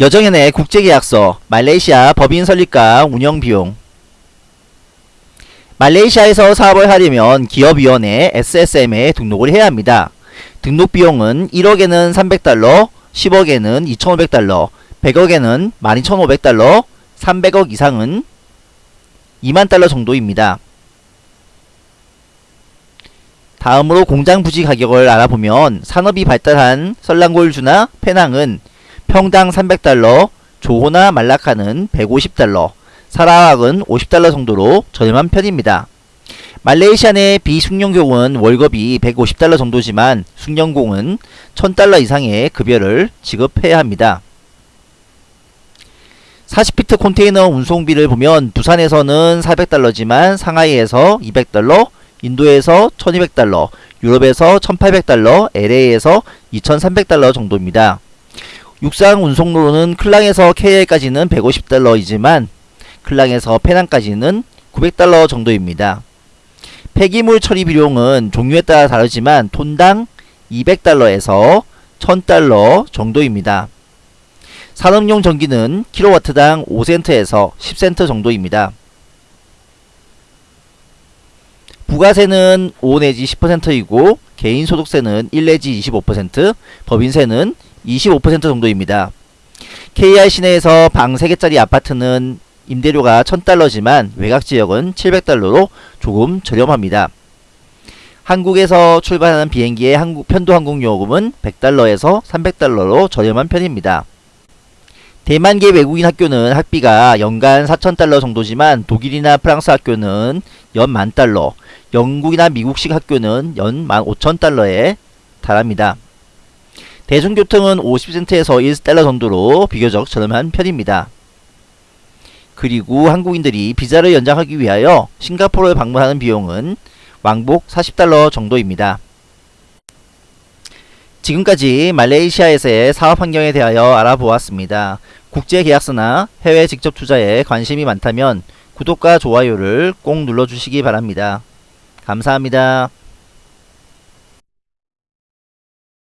여정연의 국제계약서, 말레이시아 법인 설립과 운영비용 말레이시아에서 사업을 하려면 기업위원회 SSM에 등록을 해야 합니다. 등록 비용은 1억에는 300달러, 10억에는 2,500달러, 100억에는 12,500달러, 300억 이상은 2만 달러 정도입니다. 다음으로 공장 부지 가격을 알아보면 산업이 발달한 설랑골주나 페낭은 평당 300달러, 조호나 말라카는 150달러, 사라왁은 50달러 정도로 저렴한 편입니다. 말레이시아 내 비숙련공은 월급이 150달러 정도지만 숙련공은 1000달러 이상의 급여를 지급해야 합니다. 40피트 컨테이너 운송비를 보면 부산에서는 400달러지만 상하이에서 200달러, 인도에서 1200달러, 유럽에서 1800달러, LA에서 2300달러 정도입니다. 육상 운송로는 클랑에서 KL까지는 150달러이지만 클랑에서 페낭까지는 900달러 정도입니다. 폐기물 처리 비용은 종류에 따라 다르지만 톤당 200달러에서 1000달러 정도입니다. 산업용 전기는 킬로와트당 5센트에서 10센트 정도입니다. 부가세는 5 내지 10%이고 개인소득세는 1 내지 25%, 법인세는 25% 정도입니다. KR 시내에서 방 3개짜리 아파트는 임대료가 1000달러지만 외곽지역은 700달러로 조금 저렴합니다. 한국에서 출발하는 비행기의 한국 편도항공 요금은 100달러에서 300달러로 저렴한 편입니다. 대만계 외국인 학교는 학비가 연간 4,000달러 정도지만 독일이나 프랑스 학교는 연 만달러, 영국이나 미국식 학교는 연 15,000달러에 달합니다. 대중교통은 50센트에서 1달러 정도로 비교적 저렴한 편입니다. 그리고 한국인들이 비자를 연장하기 위하여 싱가포르를 방문하는 비용은 왕복 40달러 정도입니다. 지금까지 말레이시아에서의 사업 환경에 대하여 알아보았습니다. 국제계약서나 해외 직접 투자에 관심이 많다면 구독과 좋아요를 꼭 눌러주시기 바랍니다. 감사합니다.